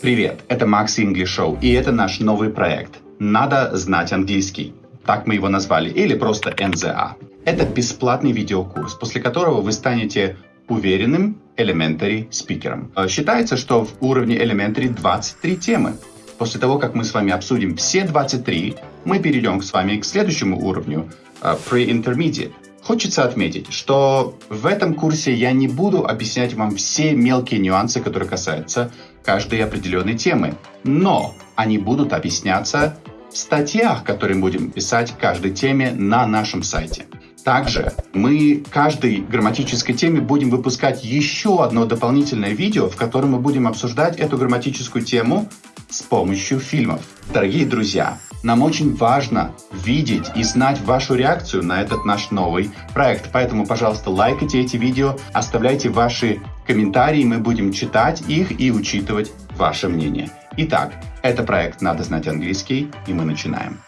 Привет, это Макс English Show, и это наш новый проект «Надо знать английский». Так мы его назвали, или просто НЗА. Это бесплатный видеокурс, после которого вы станете уверенным elementary спикером. Э, считается, что в уровне elementary 23 темы. После того, как мы с вами обсудим все 23, мы перейдем с вами к следующему уровню, э, pre-intermediate. Хочется отметить, что в этом курсе я не буду объяснять вам все мелкие нюансы, которые касаются каждой определенной темы, но они будут объясняться в статьях, которые мы будем писать каждой теме на нашем сайте. Также мы каждой грамматической теме будем выпускать еще одно дополнительное видео, в котором мы будем обсуждать эту грамматическую тему с помощью фильмов. Дорогие друзья, нам очень важно видеть и знать вашу реакцию на этот наш новый проект. Поэтому, пожалуйста, лайкайте эти видео, оставляйте ваши комментарии, мы будем читать их и учитывать ваше мнение. Итак, это проект «Надо знать английский», и мы начинаем.